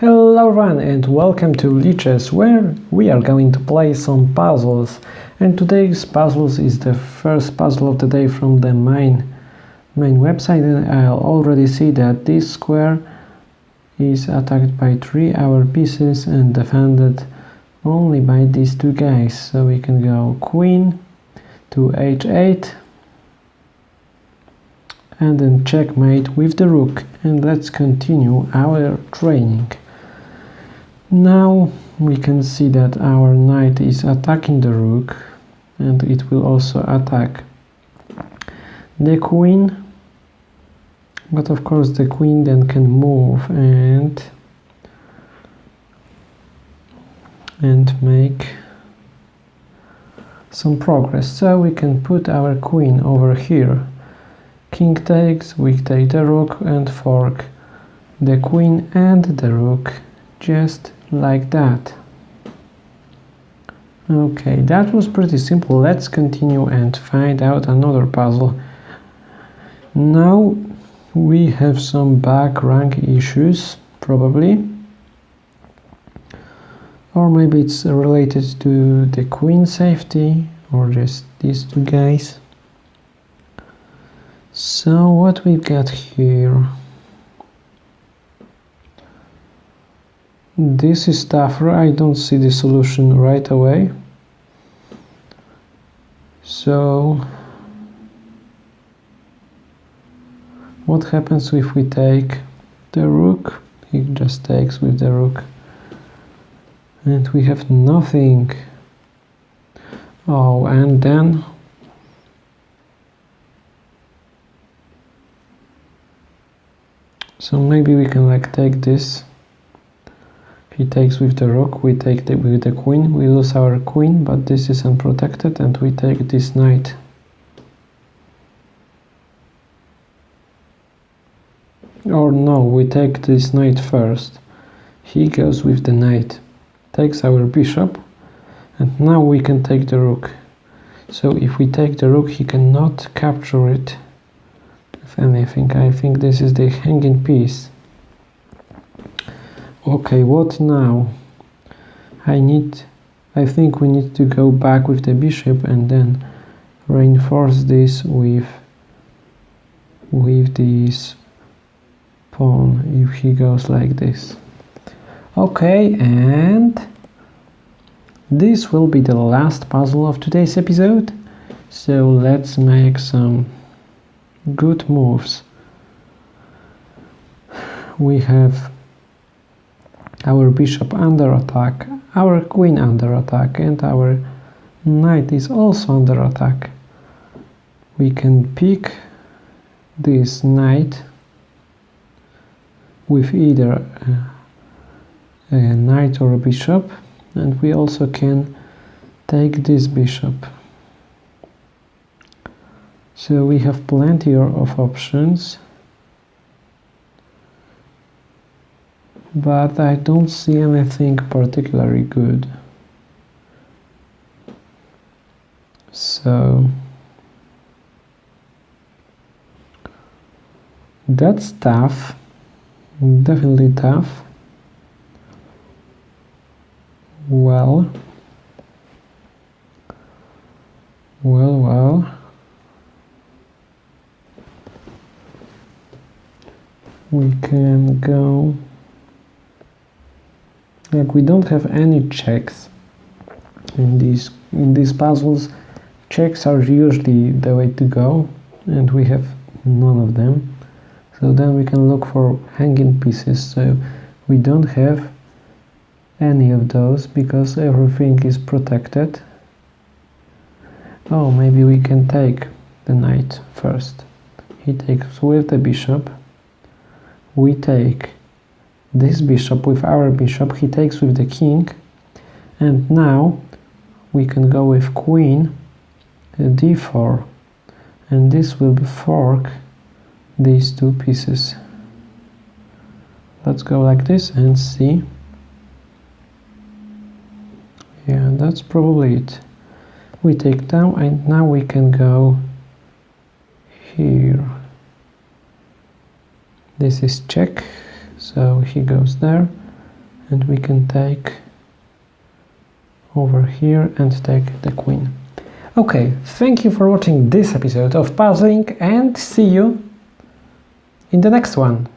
Hello everyone and welcome to Lichess where we are going to play some puzzles. And today's puzzles is the first puzzle of the day from the main main website. And I'll already see that this square is attacked by three our pieces and defended only by these two guys. So we can go queen to h8 and then checkmate with the rook. And let's continue our training now we can see that our knight is attacking the rook and it will also attack the queen. But of course the queen then can move and and make some progress. So we can put our queen over here. King takes we take the rook and fork the queen and the rook just like that. Okay that was pretty simple. Let's continue and find out another puzzle. Now we have some back rank issues probably. Or maybe it's related to the queen safety or just these two guys. So what we've got here this is tougher I don't see the solution right away. So what happens if we take the rook? He just takes with the rook. And we have nothing. Oh and then so maybe we can like take this he takes with the rook, we take the, with the queen, we lose our queen, but this is unprotected and we take this knight. Or no, we take this knight first. He goes with the knight, takes our bishop, and now we can take the rook. So if we take the rook, he cannot capture it. If anything, I think this is the hanging piece okay what now? I need I think we need to go back with the bishop and then reinforce this with with this pawn if he goes like this. Okay and this will be the last puzzle of today's episode. So let's make some good moves. We have our bishop under attack, our queen under attack, and our knight is also under attack. We can pick this knight with either a, knight or a bishop, and we also can take this bishop. So we have plenty of options. But I don't see anything particularly good. So that's tough, definitely tough. Well, well, well. We can go like we don't have any checks in these in these puzzles. Checks are usually the way to go and we have none of them. So then we can look for hanging pieces. So we don't have any of those because everything is protected. Oh maybe we can take the knight first. He takes with the bishop. We take this bishop with our bishop he takes with the king and now we can go with queen uh, d4 and this will be fork these two pieces. Let's go like this and see. Yeah that's probably it. We take down and now we can go here. This is check so he goes there and we can take over here and take the queen. Okay, thank you for watching this episode of puzzling and see you in the next one.